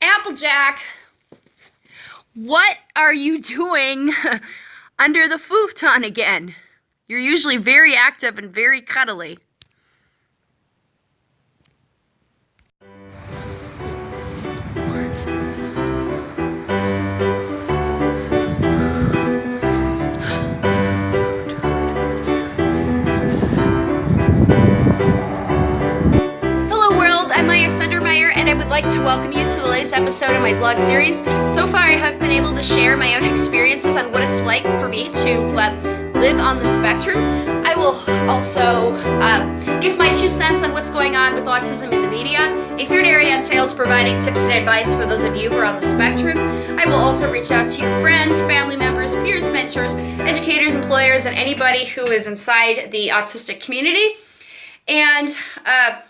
Applejack, what are you doing under the futon again? You're usually very active and very cuddly. And I would like to welcome you to the latest episode of my vlog series. So far, I have been able to share my own experiences on what it's like for me to uh, live on the spectrum. I will also uh, give my two cents on what's going on with autism in the media. A third area entails providing tips and advice for those of you who are on the spectrum. I will also reach out to your friends, family members, peers, mentors, educators, employers, and anybody who is inside the autistic community. And uh,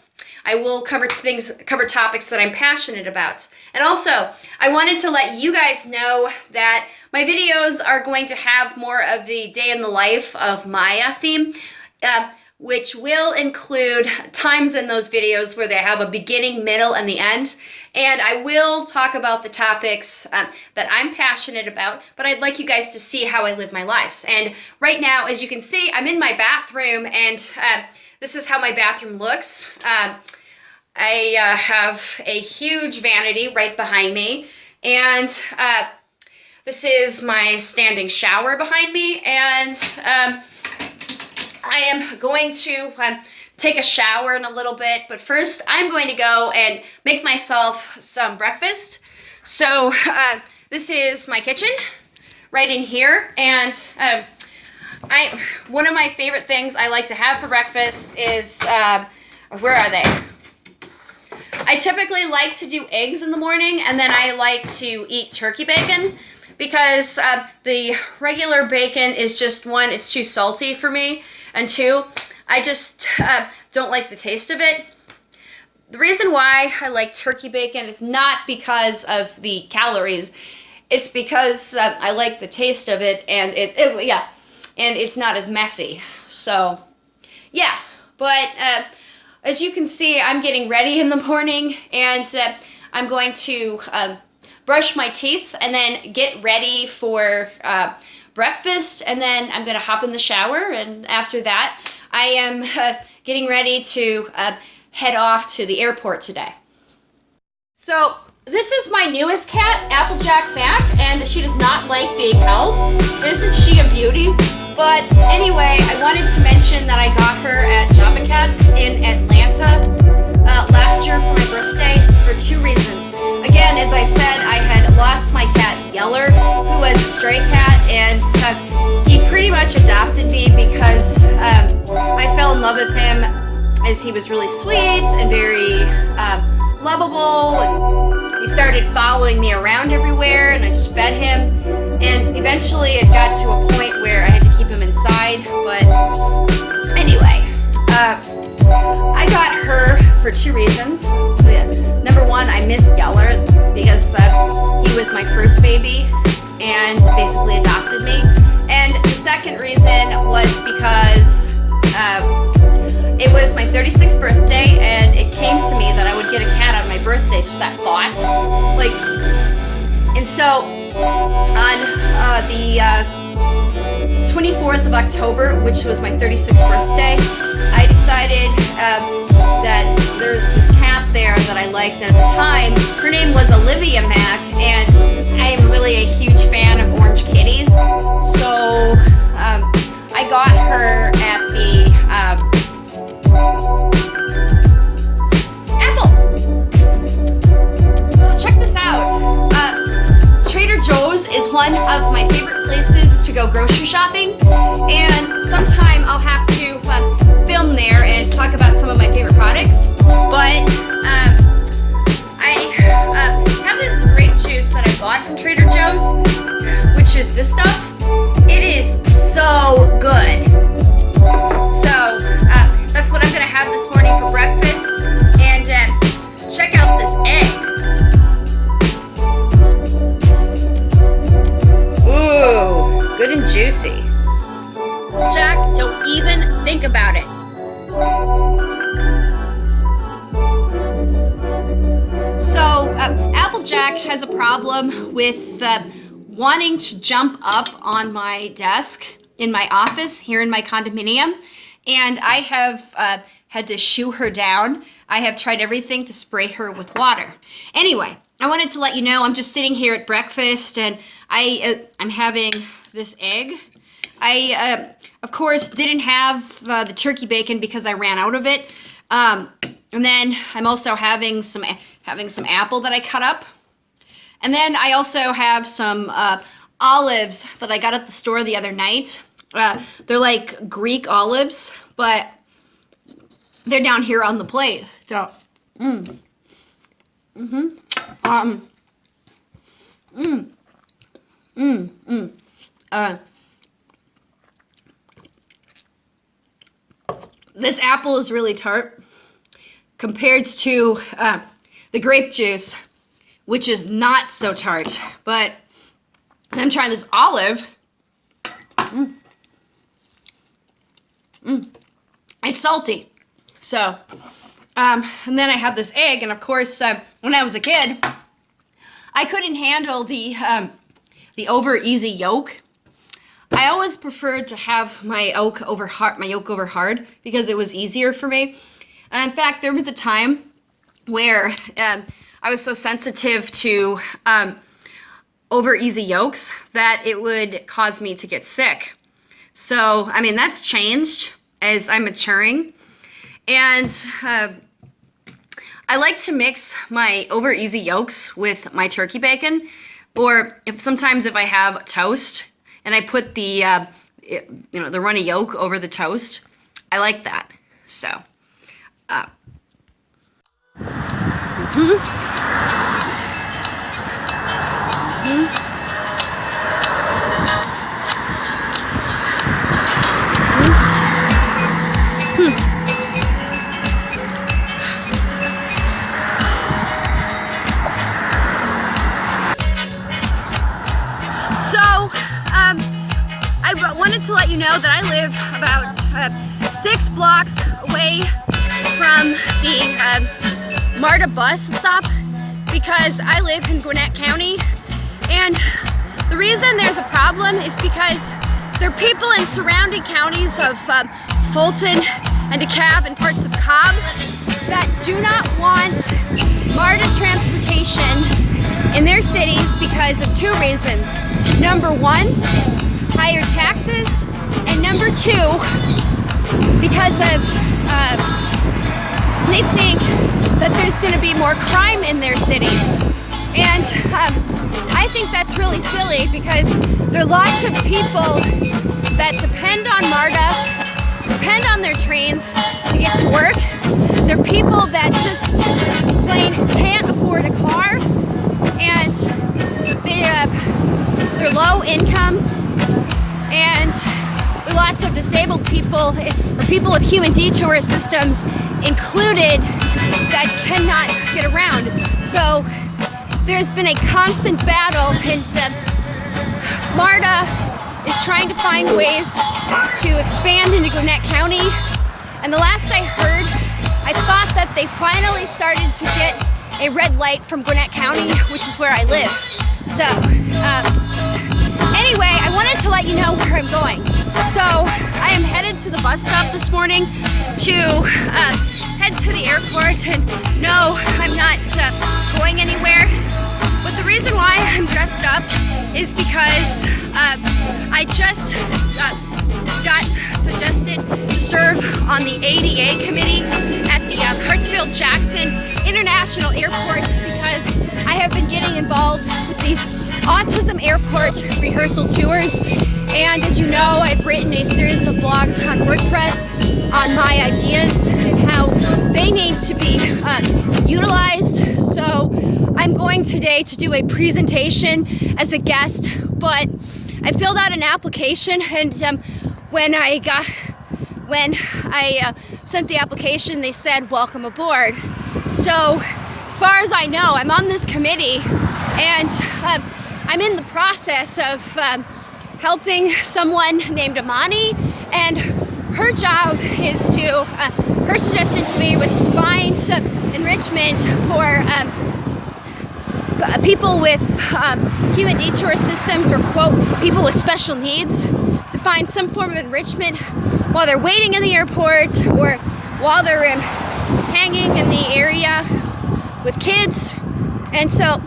I will cover things, cover topics that I'm passionate about. And also, I wanted to let you guys know that my videos are going to have more of the day in the life of Maya theme, uh, which will include times in those videos where they have a beginning, middle, and the end. And I will talk about the topics uh, that I'm passionate about, but I'd like you guys to see how I live my lives. And right now, as you can see, I'm in my bathroom and uh, this is how my bathroom looks. Um, I uh, have a huge vanity right behind me and uh, this is my standing shower behind me and um, I am going to um, take a shower in a little bit but first I'm going to go and make myself some breakfast. So uh, this is my kitchen right in here and um, I one of my favorite things I like to have for breakfast is uh, where are they? I typically like to do eggs in the morning and then I like to eat turkey bacon because uh, the regular bacon is just one, it's too salty for me, and two, I just uh, don't like the taste of it. The reason why I like turkey bacon is not because of the calories, it's because uh, I like the taste of it and it, it, yeah, and it's not as messy. So, yeah, but uh, as you can see, I'm getting ready in the morning and uh, I'm going to uh, brush my teeth and then get ready for uh, breakfast and then I'm gonna hop in the shower and after that I am uh, getting ready to uh, head off to the airport today. So this is my newest cat, Applejack Mac, and she does not like being held. Isn't she a beauty? But anyway, I wanted to mention that I got her at Java Cats in Atlanta uh, last year for my birthday for two reasons. Again, as I said, I had lost my cat Yeller, who was a stray cat, and uh, he pretty much adopted me because um, I fell in love with him as he was really sweet and very uh, lovable. He started following me around everywhere, and I just fed him. And eventually it got to a point where I had keep him inside, but anyway, uh, I got her for two reasons. Number one, I missed Yeller because uh, he was my first baby and basically adopted me. And the second reason was because uh, it was my 36th birthday and it came to me that I would get a cat on my birthday, just that thought. Like, and so on uh, the uh, 24th of October, which was my 36th birthday, I decided um, that there's this cat there that I liked at the time. Her name was Olivia Mack, and I am really a huge fan of orange kitties. So um, I got her at the um, Apple. Check this out. Trader Joe's is one of go grocery shopping and sometime I'll have to uh, film there and talk about some of my favorite products. But um, I uh, have this grape juice that I bought from Trader Joe's which is this stuff. It is so good wanting to jump up on my desk in my office here in my condominium. And I have uh, had to shoo her down. I have tried everything to spray her with water. Anyway, I wanted to let you know I'm just sitting here at breakfast and I, uh, I'm having this egg. I, uh, of course, didn't have uh, the turkey bacon because I ran out of it. Um, and then I'm also having some having some apple that I cut up. And then I also have some uh, olives that I got at the store the other night. Uh, they're like Greek olives, but they're down here on the plate. So, mmm. Mm-hmm. Um. Mmm. Mmm. Mmm. Uh. This apple is really tart compared to uh, the grape juice, which is not so tart. But I'm trying this olive. Mmm. Mmm. It's salty. So, um, and then I have this egg, and of course, uh, when I was a kid, I couldn't handle the, um, the over easy yolk. I always preferred to have my yolk over hard, my yolk over hard because it was easier for me. And in fact, there was a time where um, I was so sensitive to um, over easy yolks that it would cause me to get sick. So, I mean, that's changed as I'm maturing. And uh, I like to mix my over easy yolks with my turkey bacon. Or if sometimes if I have toast and I put the, uh, you know, the runny yolk over the toast, I like that. So, uh, mm -hmm. Mm -hmm. wanted to let you know that I live about uh, six blocks away from the uh, MARTA bus stop because I live in Gwinnett County and the reason there's a problem is because there are people in surrounding counties of uh, Fulton and DeKalb and parts of Cobb that do not want MARTA transportation in their cities because of two reasons. Number one, higher taxes, and number two, because of uh, they think that there's going to be more crime in their cities. And um, I think that's really silly because there are lots of people that depend on MARTA, depend on their trains to get to work. There are people that just plain can't afford a car and they, uh, they're low income and lots of disabled people or people with human detour systems included that cannot get around. So there's been a constant battle and uh, MARTA is trying to find ways to expand into Gwinnett County. And the last I heard, I thought that they finally started to get a red light from Gwinnett County, which is where I live. So, um, Anyway, I wanted to let you know where I'm going. So I am headed to the bus stop this morning to uh, to the airport and no, I'm not uh, going anywhere. But the reason why I'm dressed up is because uh, I just uh, got suggested to serve on the ADA committee at the uh, Hartsfield-Jackson International Airport because I have been getting involved with these Autism Airport rehearsal tours. And as you know, I've written a series of blogs on WordPress on my ideas and how they need to be uh, utilized. So I'm going today to do a presentation as a guest, but I filled out an application and um, when I got, when I uh, sent the application, they said, welcome aboard. So as far as I know, I'm on this committee and uh, I'm in the process of um, helping someone named Amani and her job is to, uh, her suggestion to me was to find some enrichment for um, uh, people with um, human detour systems or quote people with special needs to find some form of enrichment while they're waiting in the airport or while they're in, hanging in the area with kids. And so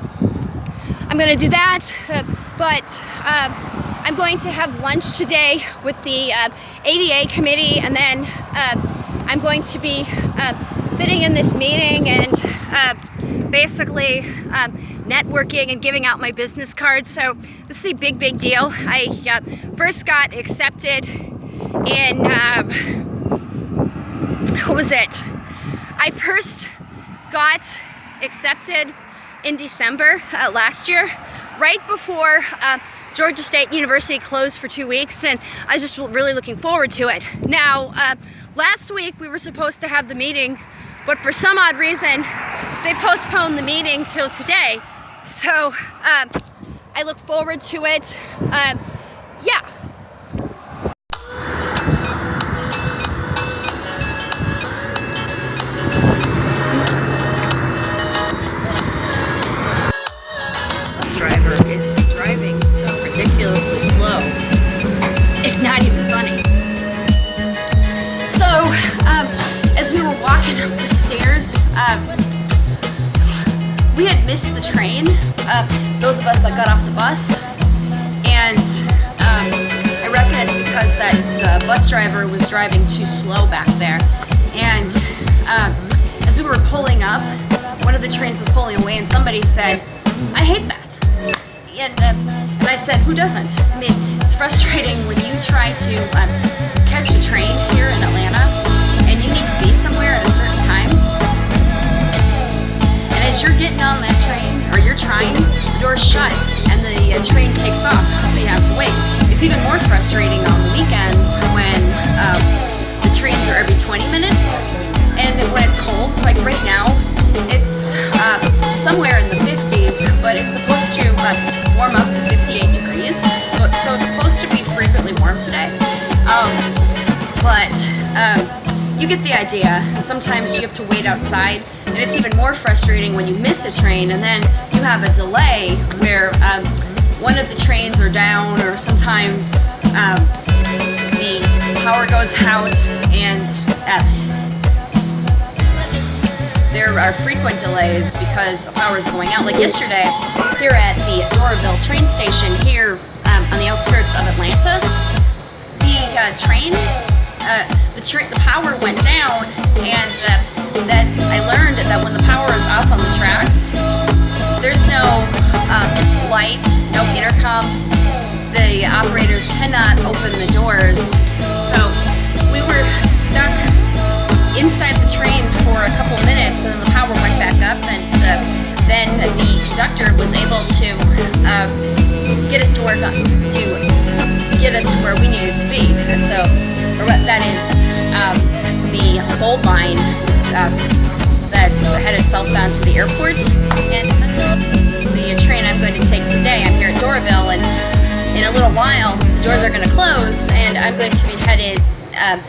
I'm gonna do that uh, but uh, I'm going to have lunch today with the uh, ADA committee and then uh, I'm going to be uh, sitting in this meeting and uh, basically um, networking and giving out my business cards. So this is a big, big deal. I uh, first got accepted in, um, what was it? I first got accepted in December last year, right before uh, Georgia State University closed for two weeks and I was just really looking forward to it. Now, uh, last week we were supposed to have the meeting but for some odd reason they postponed the meeting till today. So um, I look forward to it. Um, yeah. Up the stairs, um, we had missed the train, uh, those of us that got off the bus, and um, I reckon it's because that uh, bus driver was driving too slow back there. And um, as we were pulling up, one of the trains was pulling away and somebody said, I hate that. And, uh, and I said, who doesn't? I mean, it's frustrating when you try to frustrating on the weekends when um, the trains are every 20 minutes and when it's cold, like right now, it's uh, somewhere in the 50s, but it's supposed to uh, warm up to 58 degrees, so, so, it's supposed to be frequently warm today. Um, but um, you get the idea, and sometimes you have to wait outside, and it's even more frustrating when you miss a train, and then you have a delay where um, one of the trains are down, or sometimes um, the power goes out, and uh, there are frequent delays because power is going out. Like yesterday, here at the Doraville train station here um, on the outskirts of Atlanta, the uh, train, uh, the, tra the power went down and uh, that I learned that when the power is off on the tracks, there's no um, light, no intercom, the operators cannot open the doors. So we were stuck inside the train for a couple minutes and then the power went back up and uh, then the conductor was able to uh, get us to work on, to get us to where we needed to be. And so that is um, the Gold Line uh, that's headed southbound to the airport. And the train I'm going to take today, I'm here at Doraville and in a little while the doors are going to close and I'm going to be headed um,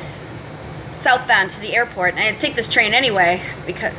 southbound to the airport. And I take this train anyway because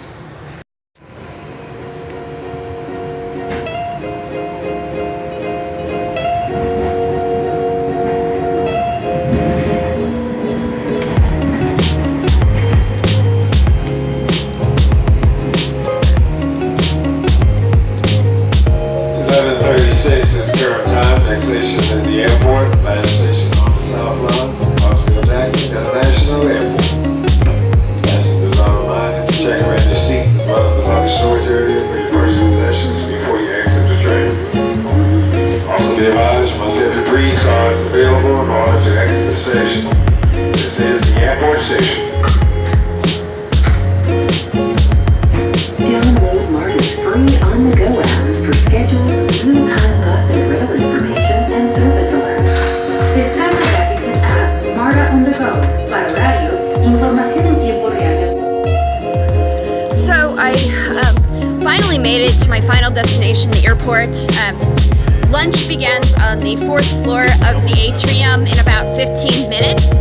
my final destination, the airport. Um, lunch begins on the fourth floor of the atrium in about 15 minutes.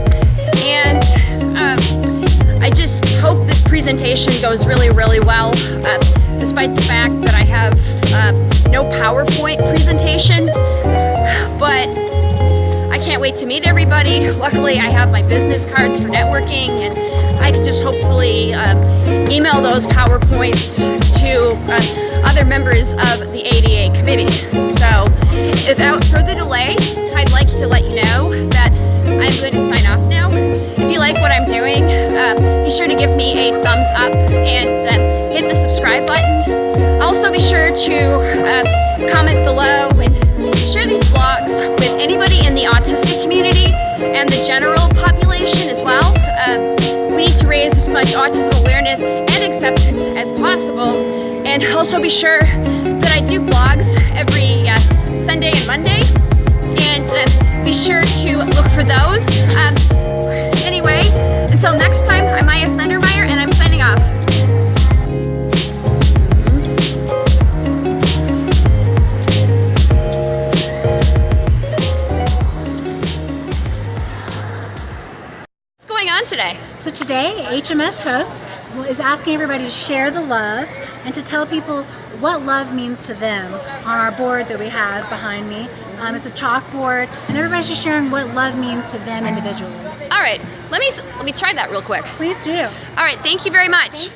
And um, I just hope this presentation goes really, really well, uh, despite the fact that I have uh, no PowerPoint presentation. But I can't wait to meet everybody. Luckily, I have my business cards for networking and I can just hopefully um, email those PowerPoints to uh, other members of the ADA committee. So, without further delay, I'd like to let you know that I'm going to sign off now. If you like what I'm doing, um, be sure to give me a thumbs up and uh, hit the subscribe button. Also, be sure to uh, comment below and share these vlogs with anybody in the autistic community and the general population as well. Um, we need to raise as much autism awareness and acceptance as possible. And also be sure that I do vlogs every uh, Sunday and Monday. And uh, be sure to look for those. Um, anyway, until next time, I'm Maya Sendermeyer and I'm signing off. What's going on today? So today, HMS Host is asking everybody to share the love and to tell people what love means to them on our board that we have behind me. Um, it's a chalkboard, and everybody's just sharing what love means to them individually. All right, let me let me try that real quick. Please do. All right, thank you very much.